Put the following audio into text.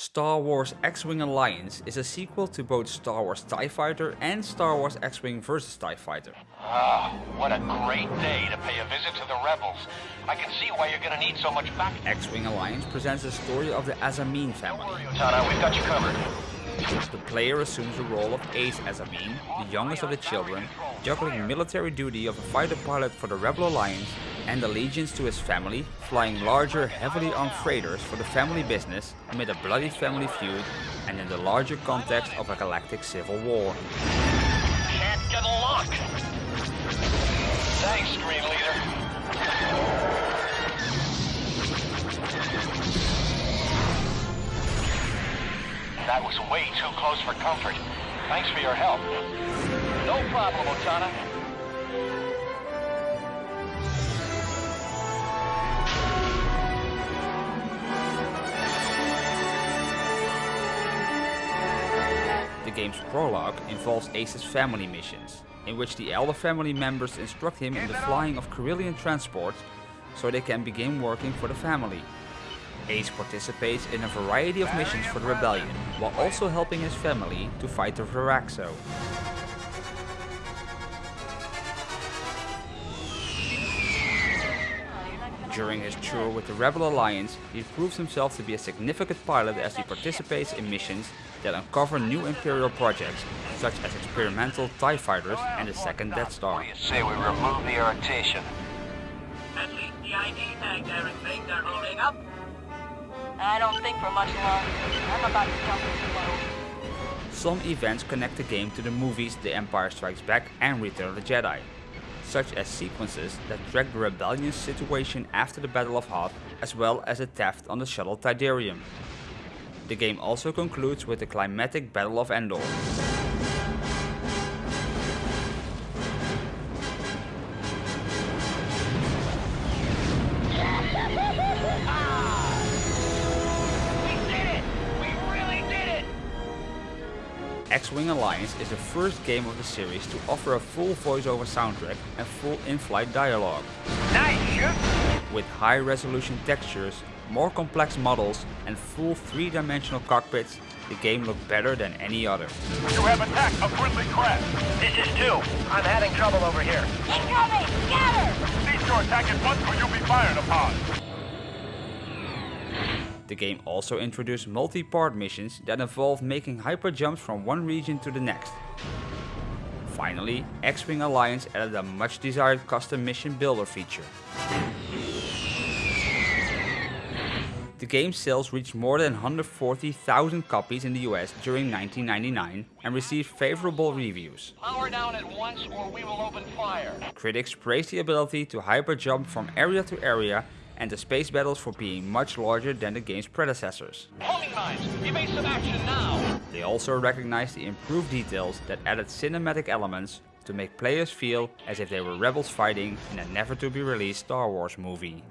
Star Wars X-Wing Alliance is a sequel to both Star Wars TIE Fighter and Star Wars X-Wing vs TIE Fighter. Ah, what a great day to pay a visit to the Rebels. I can see why you're gonna need so much back. X-Wing Alliance presents the story of the Azzameen Don't family. worry, Otana, we've got you covered. The player assumes the role of Ace Azzameen, the youngest of the children, juggling military duty of a fighter pilot for the Rebel Alliance and allegiance to his family, flying larger, heavily armed freighters for the family business amid a bloody family feud and in the larger context of a galactic civil war. Can't get a lock. Thanks, Screen Leader. That was way too close for comfort. Thanks for your help. No problem, Otana. The game's prologue involves Ace's family missions, in which the elder family members instruct him in the flying of Corellian transport so they can begin working for the family. Ace participates in a variety of missions for the rebellion, while also helping his family to fight the Viraxo. During his tour with the Rebel Alliance, he proves himself to be a significant pilot as he participates in missions that uncover new Imperial projects, such as experimental TIE fighters and the second Death Star. What do you say we remove the irritation? At least the ID tags everything they're holding up. I don't think for much longer. I'm about to jump into flow. Some events connect the game to the movies The Empire Strikes Back and Return of the Jedi, such as sequences that track the rebellion's situation after the Battle of Hoth, as well as a theft on the shuttle Tydirium. The game also concludes with the climatic Battle of Endor. X-Wing Alliance is the first game of the series to offer a full voiceover soundtrack and full in-flight dialogue. Nice shoot! With high-resolution textures, more complex models, and full three-dimensional cockpits, the game looked better than any other. You have attacked a friendly craft. This is two. I'm having trouble over here. Incoming! Scatter! Cease your attack at once or you'll be fired upon. The game also introduced multi-part missions that involve making hyper jumps from one region to the next. Finally, X-Wing Alliance added a much desired custom mission builder feature. The game's sales reached more than 140,000 copies in the US during 1999 and received favorable reviews. Power down at once or we will open fire. Critics praised the ability to hyper jump from area to area and the space battles for being much larger than the game's predecessors. Homing some action now. They also recognized the improved details that added cinematic elements to make players feel as if they were rebels fighting in a never to be released Star Wars movie.